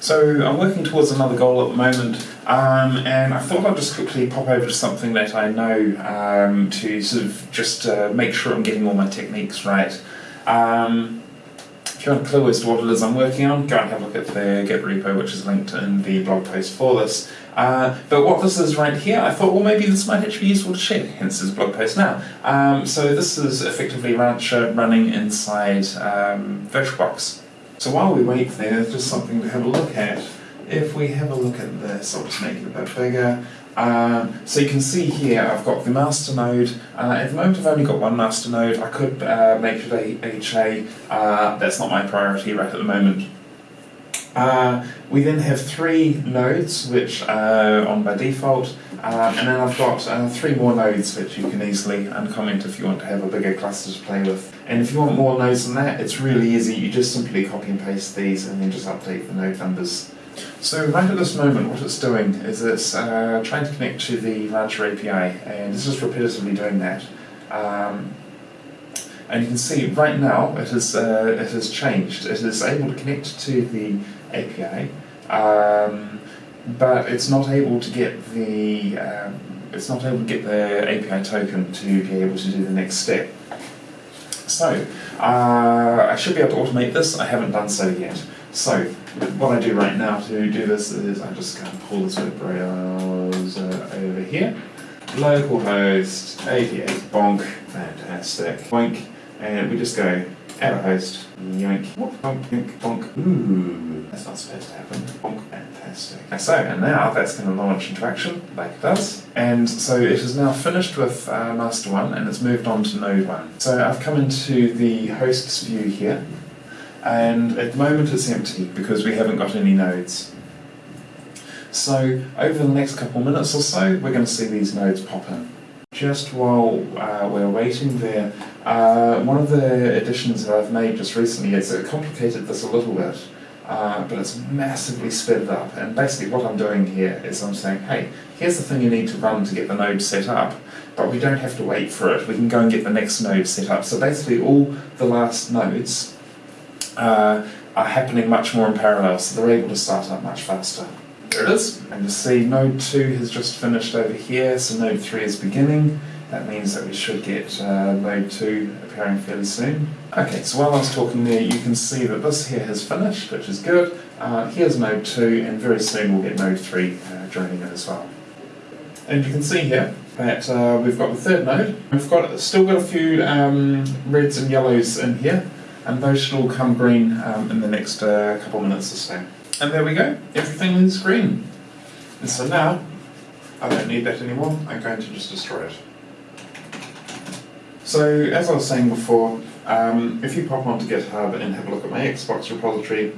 So I'm working towards another goal at the moment, um, and I thought I'd just quickly pop over to something that I know um, to sort of just uh, make sure I'm getting all my techniques right. Um, if you want a clue as to what it is I'm working on, go and have a look at the Git repo, which is linked in the blog post for this. Uh, but what this is right here, I thought, well, maybe this might actually be useful to share, hence this blog post now. Um, so this is effectively Rancher running inside um, VirtualBox. So while we wait there, just something to have a look at. If we have a look at this, I'll just make it a bit bigger. Um, so you can see here I've got the master node. Uh, at the moment I've only got one master node. I could uh, make it a HA. Uh, that's not my priority right at the moment. Uh, we then have three nodes which are on by default uh, and then I've got uh, three more nodes which you can easily uncomment if you want to have a bigger cluster to play with. And if you want more nodes than that, it's really easy. You just simply copy and paste these and then just update the node numbers. So right at this moment what it's doing is it's uh, trying to connect to the Rancher API and it's just repetitively doing that. Um, and you can see right now it has, uh, it has changed. It is able to connect to the API, um, but it's not able to get the um, it's not able to get the API token to be able to do the next step. So uh, I should be able to automate this. I haven't done so yet. So what I do right now to do this is I just kind of pull this web browser over here. Localhost 88 bonk, fantastic, boink, and we just go host, yoink, bonk, bonk, ooh, that's not supposed to happen, bonk, fantastic. So, and now that's going to launch into action, like it does, and so it is now finished with uh, master 1 and it's moved on to node 1. So I've come into the hosts view here, and at the moment it's empty because we haven't got any nodes. So over the next couple minutes or so, we're going to see these nodes pop in. Just while uh, we're waiting there, uh, one of the additions that I've made just recently is it complicated this a little bit, uh, but it's massively sped it up. And basically what I'm doing here is I'm saying, hey, here's the thing you need to run to get the node set up, but we don't have to wait for it. We can go and get the next node set up. So basically all the last nodes uh, are happening much more in parallel, so they're able to start up much faster. There it is. And you see node 2 has just finished over here, so node 3 is beginning. That means that we should get uh, node 2 appearing fairly soon. Okay, so while I was talking there, you can see that this here has finished, which is good. Uh, here's node 2, and very soon we'll get node 3 uh, joining in as well. And you can see here that uh, we've got the third node. We've got still got a few um, reds and yellows in here, and those should all come green um, in the next uh, couple minutes or so. And there we go, everything is green. And so now, I don't need that anymore, I'm going to just destroy it. So, as I was saying before, um, if you pop onto GitHub and have a look at my Xbox repository,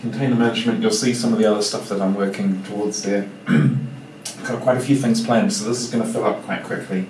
container management, you'll see some of the other stuff that I'm working towards there. Got quite a few things planned, so this is going to fill up quite quickly.